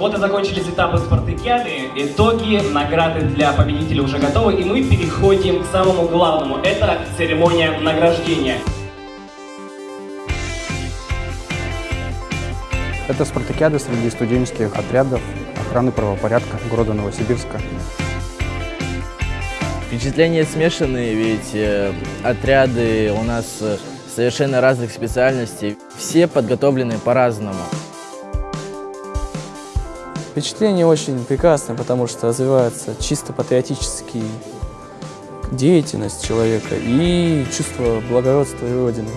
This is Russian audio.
Вот и закончились этапы спартакиады, итоги, награды для победителей уже готовы, и мы переходим к самому главному. Это церемония награждения. Это спартакиада среди студенческих отрядов охраны правопорядка города Новосибирска. Впечатления смешанные, ведь э, отряды у нас э, совершенно разных специальностей. Все подготовлены по-разному. Впечатление очень прекрасное, потому что развивается чисто патриотический деятельность человека и чувство благородства и Родины.